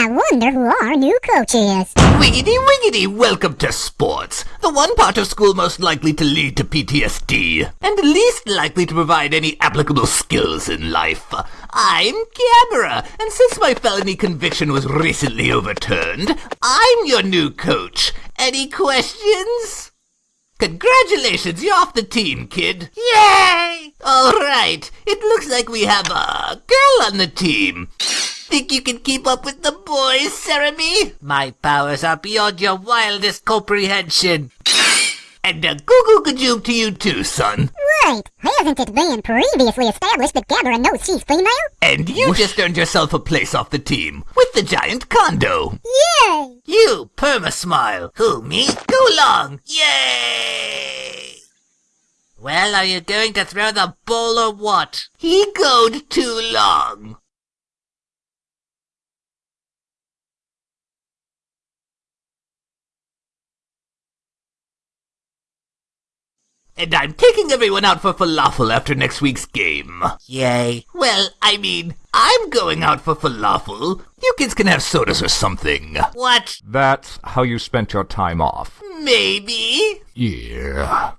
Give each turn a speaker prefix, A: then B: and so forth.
A: I wonder who our new coach is.
B: Wiggity wiggity, welcome to sports. The one part of school most likely to lead to PTSD, and least likely to provide any applicable skills in life. I'm Gamera, and since my felony conviction was recently overturned, I'm your new coach. Any questions? Congratulations, you're off the team, kid. Yay! Alright, it looks like we have a girl on the team. Think you can keep up with the boys, Seremy? My powers are beyond your wildest comprehension. And a goo goo to you too, son.
A: Right. Hasn't it been previously established that Gamera knows she's female?
B: And you just earned yourself a place off the team with the giant condo.
A: Yay!
B: You, Perma-Smile. Who, me? Go long. Yay! Well, are you going to throw the ball or what? He goed too long. And I'm taking everyone out for falafel after next week's game. Yay. Well, I mean, I'm going out for falafel. You kids can have sodas or something. What?
C: That's how you spent your time off.
B: Maybe.
C: Yeah.